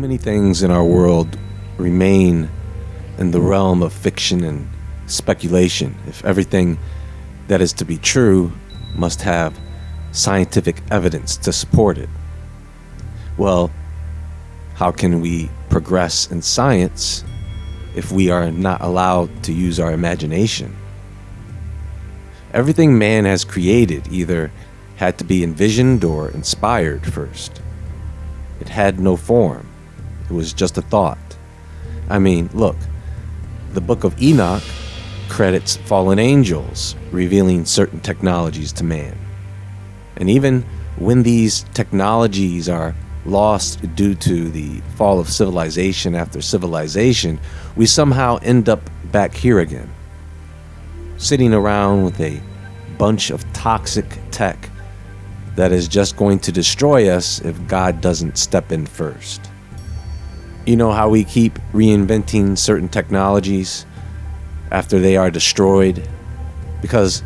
Many things in our world remain in the realm of fiction and speculation if everything that is to be true must have scientific evidence to support it? Well, how can we progress in science if we are not allowed to use our imagination? Everything man has created either had to be envisioned or inspired first. It had no form. It was just a thought. I mean, look, the book of Enoch credits fallen angels revealing certain technologies to man. And even when these technologies are lost due to the fall of civilization after civilization, we somehow end up back here again, sitting around with a bunch of toxic tech that is just going to destroy us if God doesn't step in first. You know how we keep reinventing certain technologies after they are destroyed? Because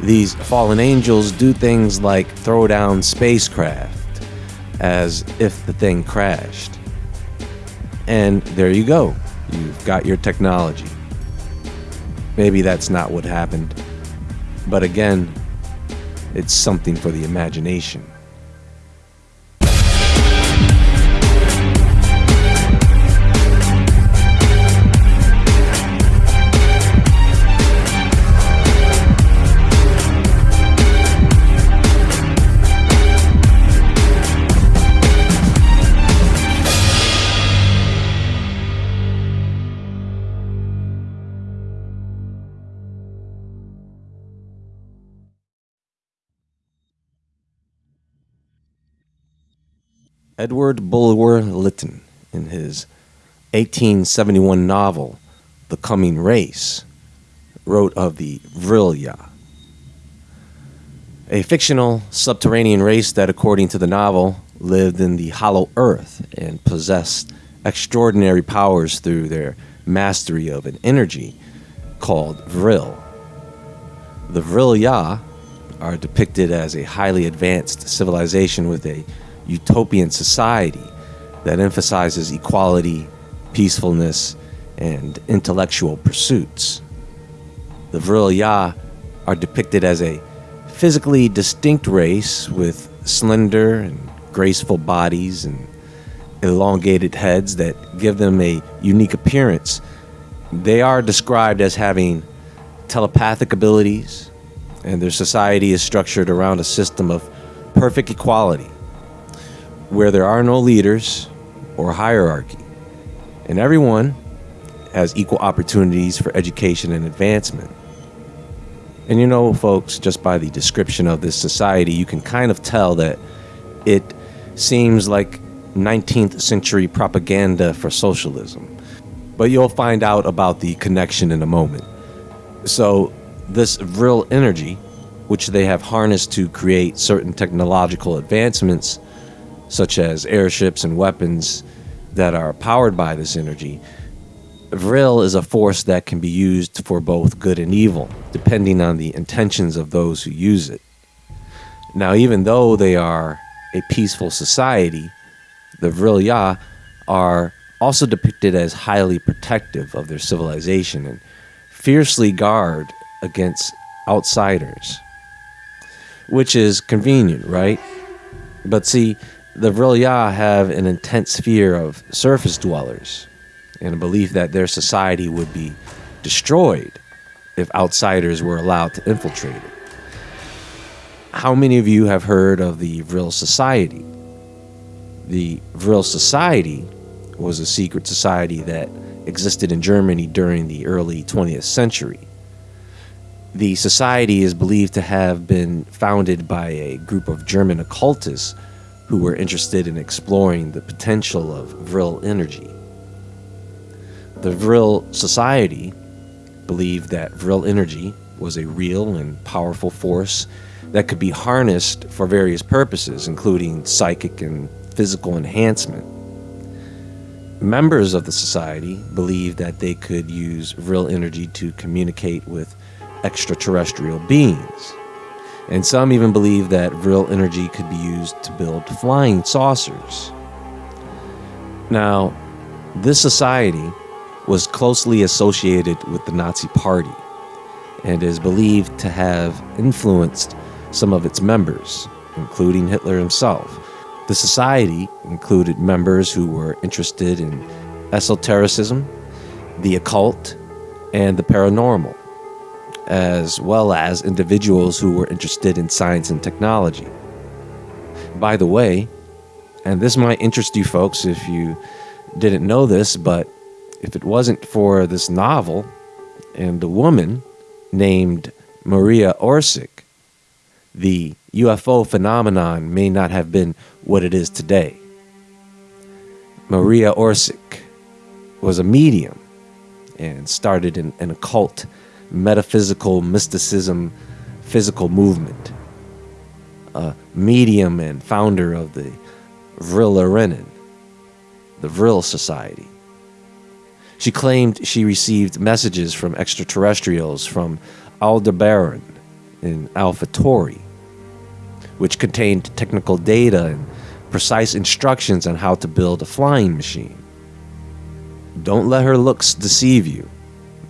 these fallen angels do things like throw down spacecraft as if the thing crashed. And there you go. You've got your technology. Maybe that's not what happened. But again, it's something for the imagination. Edward Bulwer Lytton, in his 1871 novel, The Coming Race, wrote of the Vrilya, a fictional subterranean race that, according to the novel, lived in the hollow earth and possessed extraordinary powers through their mastery of an energy called Vril. The Vrilya are depicted as a highly advanced civilization with a utopian society that emphasizes equality, peacefulness, and intellectual pursuits. The Vril Ya are depicted as a physically distinct race with slender and graceful bodies and elongated heads that give them a unique appearance. They are described as having telepathic abilities, and their society is structured around a system of perfect equality where there are no leaders or hierarchy, and everyone has equal opportunities for education and advancement. And you know, folks, just by the description of this society, you can kind of tell that it seems like 19th century propaganda for socialism. But you'll find out about the connection in a moment. So, this Vril energy, which they have harnessed to create certain technological advancements, such as airships and weapons that are powered by this energy, Vril is a force that can be used for both good and evil, depending on the intentions of those who use it. Now, even though they are a peaceful society, the Vrilya are also depicted as highly protective of their civilization and fiercely guard against outsiders. Which is convenient, right? But see, the Vrilya have an intense fear of surface dwellers and a belief that their society would be destroyed if outsiders were allowed to infiltrate it. How many of you have heard of the Vril Society? The Vril Society was a secret society that existed in Germany during the early 20th century. The society is believed to have been founded by a group of German occultists who were interested in exploring the potential of Vril energy. The Vril Society believed that Vril energy was a real and powerful force that could be harnessed for various purposes, including psychic and physical enhancement. Members of the society believed that they could use Vril energy to communicate with extraterrestrial beings and some even believe that Vril energy could be used to build flying saucers. Now, this society was closely associated with the Nazi Party and is believed to have influenced some of its members, including Hitler himself. The society included members who were interested in esotericism, the occult, and the paranormal, as well as individuals who were interested in science and technology. By the way, and this might interest you folks if you didn't know this, but if it wasn't for this novel and the woman named Maria Orsic, the UFO phenomenon may not have been what it is today. Maria Orsic was a medium and started an, an occult, metaphysical mysticism, physical movement. A medium and founder of the Vril the Vril Society. She claimed she received messages from extraterrestrials from Aldebaran in Alpha Tauri, which contained technical data and precise instructions on how to build a flying machine. Don't let her looks deceive you.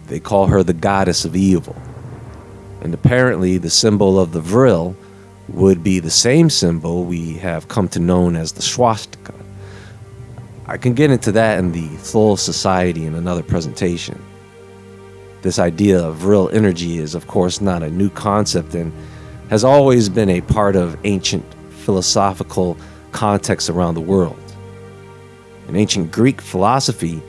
They call her the goddess of evil. And apparently, the symbol of the Vril would be the same symbol we have come to know as the swastika. I can get into that in the Thule Society in another presentation. This idea of Vril energy is, of course, not a new concept and has always been a part of ancient philosophical contexts around the world. In ancient Greek philosophy,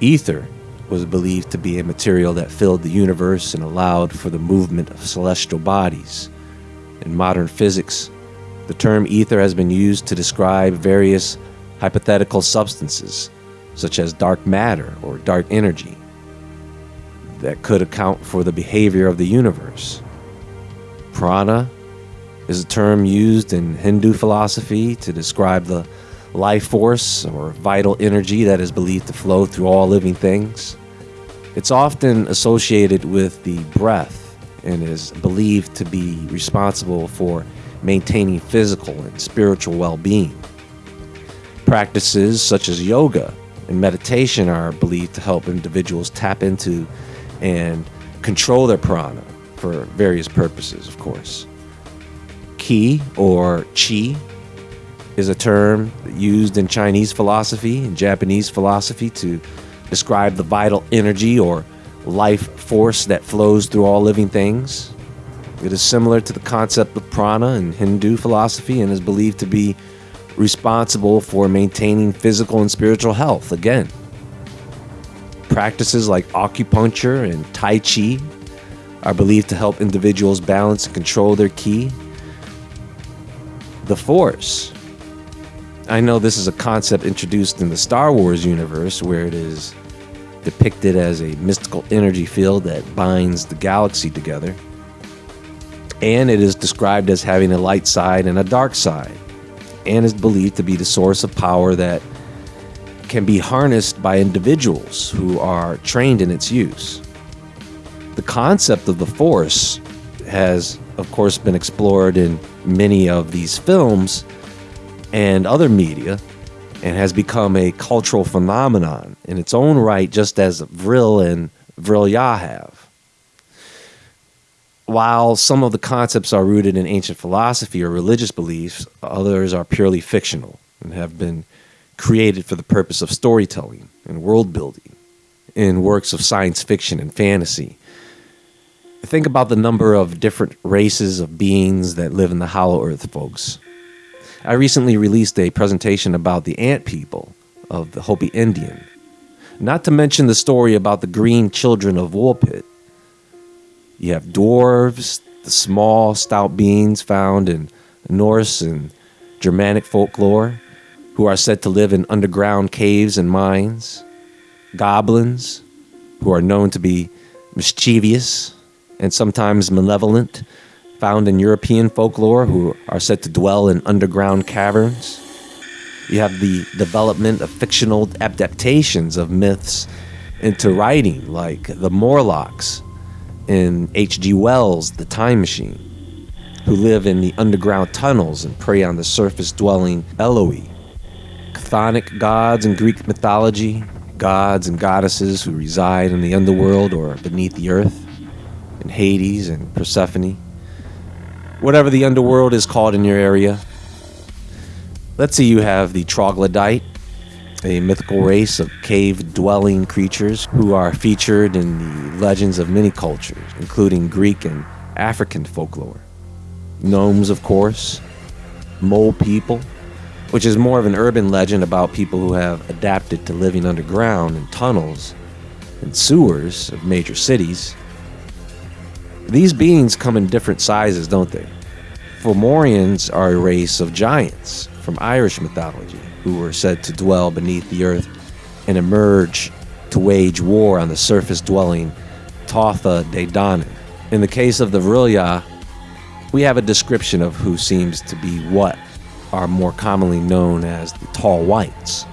ether was believed to be a material that filled the universe and allowed for the movement of celestial bodies. In modern physics, the term ether has been used to describe various hypothetical substances, such as dark matter or dark energy, that could account for the behavior of the universe. Prana is a term used in Hindu philosophy to describe the life force or vital energy that is believed to flow through all living things. It's often associated with the breath and is believed to be responsible for maintaining physical and spiritual well being. Practices such as yoga and meditation are believed to help individuals tap into and control their prana for various purposes, of course. Qi or Qi is a term used in Chinese philosophy and Japanese philosophy to describe the vital energy or life force that flows through all living things. It is similar to the concept of prana in Hindu philosophy and is believed to be responsible for maintaining physical and spiritual health. Again, practices like acupuncture and Tai Chi are believed to help individuals balance and control their ki. The Force. I know this is a concept introduced in the Star Wars universe where it is depicted as a mystical energy field that binds the galaxy together. And it is described as having a light side and a dark side and is believed to be the source of power that can be harnessed by individuals who are trained in its use. The concept of the Force has, of course, been explored in many of these films and other media and has become a cultural phenomenon in its own right, just as Vril and Vrilya have. While some of the concepts are rooted in ancient philosophy or religious beliefs, others are purely fictional and have been created for the purpose of storytelling and world building in works of science fiction and fantasy. Think about the number of different races of beings that live in the Hollow Earth, folks. I recently released a presentation about the ant people of the Hopi Indian, not to mention the story about the green children of Woolpit. You have dwarves, the small, stout beings found in Norse and Germanic folklore, who are said to live in underground caves and mines. Goblins, who are known to be mischievous and sometimes malevolent, found in European folklore, who are said to dwell in underground caverns. You have the development of fictional adaptations of myths into writing, like the Morlocks in H.G. Wells' The Time Machine, who live in the underground tunnels and prey on the surface dwelling Eloi. chthonic gods in Greek mythology, gods and goddesses who reside in the underworld or beneath the earth, in Hades and Persephone. Whatever the underworld is called in your area. Let's see, you have the troglodyte, a mythical race of cave dwelling creatures who are featured in the legends of many cultures, including Greek and African folklore. Gnomes, of course, mole people, which is more of an urban legend about people who have adapted to living underground in tunnels and sewers of major cities. These beings come in different sizes, don't they? Fomorians are a race of giants from Irish mythology who were said to dwell beneath the earth and emerge to wage war on the surface dwelling Tuatha De Danann. In the case of the Vril-ya, we have a description of who seems to be what are more commonly known as the Tall Whites,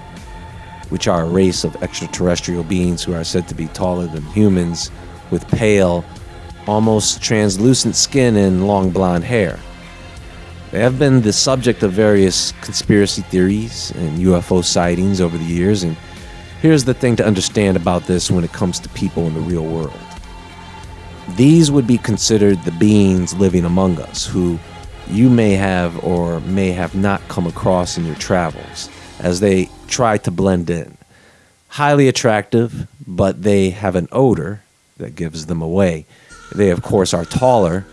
which are a race of extraterrestrial beings who are said to be taller than humans with pale, almost translucent skin and long blonde hair. They have been the subject of various conspiracy theories and UFO sightings over the years, and here's the thing to understand about this when it comes to people in the real world. These would be considered the beings living among us who you may have or may have not come across in your travels as they try to blend in. Highly attractive, but they have an odor that gives them away. They, of course, are taller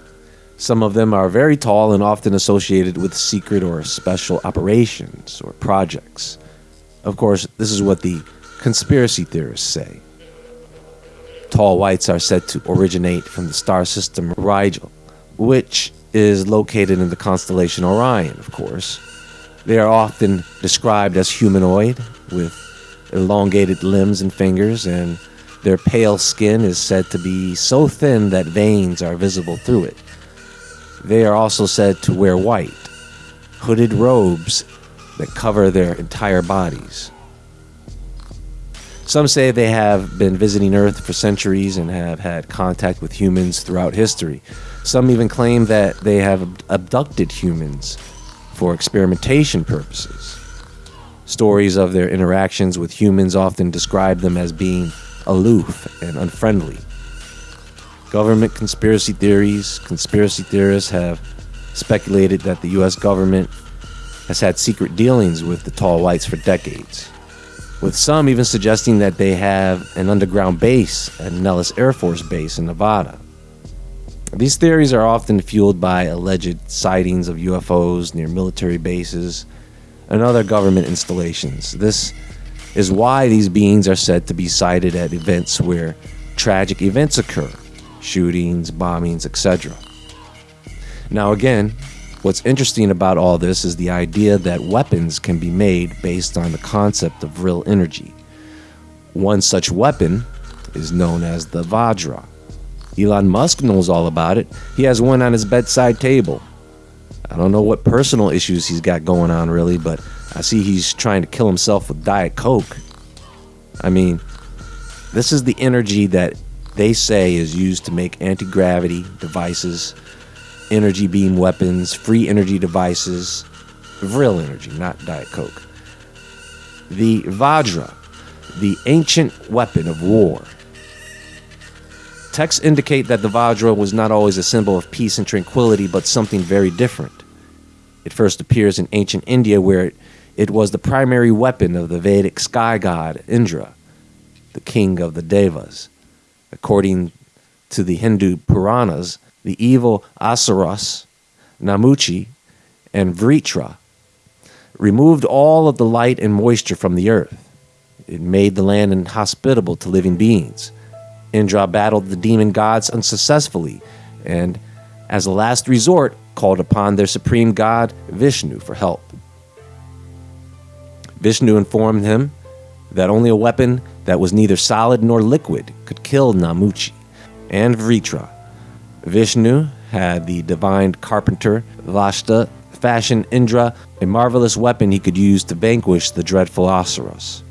some of them are very tall and often associated with secret or special operations or projects. Of course, this is what the conspiracy theorists say. Tall whites are said to originate from the star system Rigel, which is located in the constellation Orion, of course. They are often described as humanoid, with elongated limbs and fingers, and their pale skin is said to be so thin that veins are visible through it. They are also said to wear white, hooded robes that cover their entire bodies. Some say they have been visiting Earth for centuries and have had contact with humans throughout history. Some even claim that they have abducted humans for experimentation purposes. Stories of their interactions with humans often describe them as being aloof and unfriendly. Government conspiracy theories, conspiracy theorists have speculated that the US government has had secret dealings with the tall whites for decades, with some even suggesting that they have an underground base at Nellis Air Force Base in Nevada. These theories are often fueled by alleged sightings of UFOs near military bases and other government installations. This is why these beings are said to be sighted at events where tragic events occur shootings, bombings, etc. Now, again, what's interesting about all this is the idea that weapons can be made based on the concept of Vril energy. One such weapon is known as the Vajra. Elon Musk knows all about it. He has one on his bedside table. I don't know what personal issues he's got going on, really, but I see he's trying to kill himself with Diet Coke. I mean, this is the energy that they say is used to make anti gravity devices, energy beam weapons, free energy devices, Vril energy, not Diet Coke. The Vajra, the ancient weapon of war. Texts indicate that the Vajra was not always a symbol of peace and tranquility, but something very different. It first appears in ancient India, where it, it was the primary weapon of the Vedic sky god Indra, the king of the Devas. According to the Hindu Puranas, the evil Asuras, Namuchi, and Vritra removed all of the light and moisture from the earth. It made the land inhospitable to living beings. Indra battled the demon gods unsuccessfully, and as a last resort, called upon their supreme god, Vishnu, for help. Vishnu informed him that only a weapon that was neither solid nor liquid could kill Namuchi and Vritra. Vishnu had the divine carpenter Vashta fashion Indra a marvelous weapon he could use to vanquish the dreadful Asuras.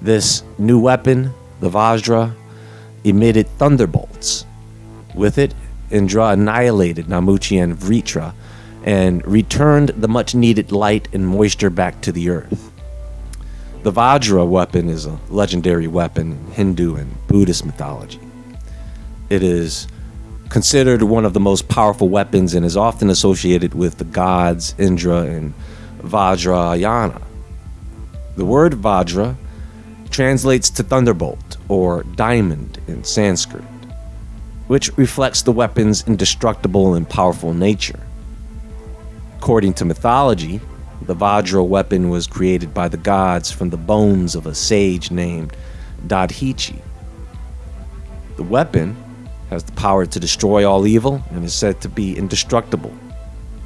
This new weapon, the Vajra, emitted thunderbolts. With it, Indra annihilated Namuchi and Vritra and returned the much needed light and moisture back to the earth. The Vajra weapon is a legendary weapon in Hindu and Buddhist mythology. It is considered one of the most powerful weapons and is often associated with the gods Indra and Vajrayana. The word Vajra translates to thunderbolt or diamond in Sanskrit, which reflects the weapon's indestructible and powerful nature. According to mythology, the Vajra weapon was created by the gods from the bones of a sage named Dadhichi. The weapon has the power to destroy all evil and is said to be indestructible,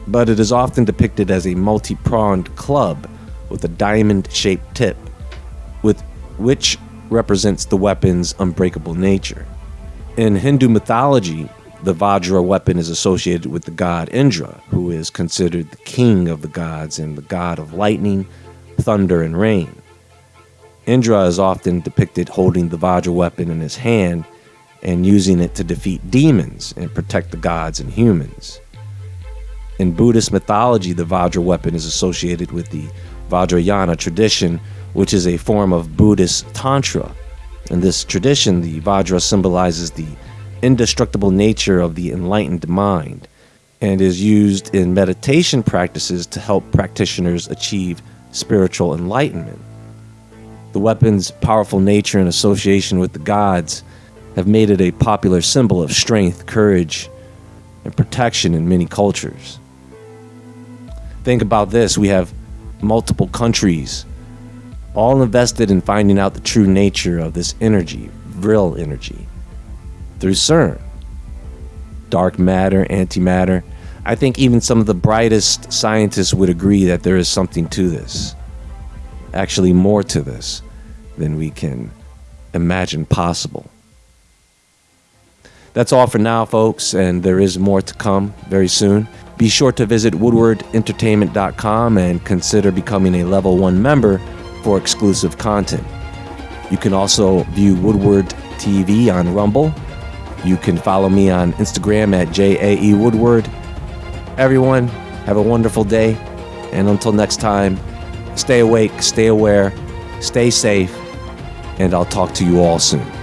but it is often depicted as a multi pronged club with a diamond shaped tip, with which represents the weapon's unbreakable nature. In Hindu mythology, the Vajra weapon is associated with the god Indra, who is considered the king of the gods and the god of lightning, thunder, and rain. Indra is often depicted holding the Vajra weapon in his hand and using it to defeat demons and protect the gods and humans. In Buddhist mythology, the Vajra weapon is associated with the Vajrayana tradition, which is a form of Buddhist Tantra. In this tradition, the Vajra symbolizes the indestructible nature of the enlightened mind and is used in meditation practices to help practitioners achieve spiritual enlightenment. The weapon's powerful nature and association with the gods have made it a popular symbol of strength, courage, and protection in many cultures. Think about this we have multiple countries all invested in finding out the true nature of this energy, Vril energy, through CERN. Dark matter, antimatter. I think even some of the brightest scientists would agree that there is something to this. Actually, more to this than we can imagine possible. That's all for now, folks, and there is more to come very soon. Be sure to visit woodwardentertainment.com and consider becoming a level 1 member for exclusive content. You can also view Woodward TV on Rumble. You can follow me on Instagram at JAE Woodward. Everyone, have a wonderful day, and until next time, stay awake, stay aware, stay safe, and I'll talk to you all soon.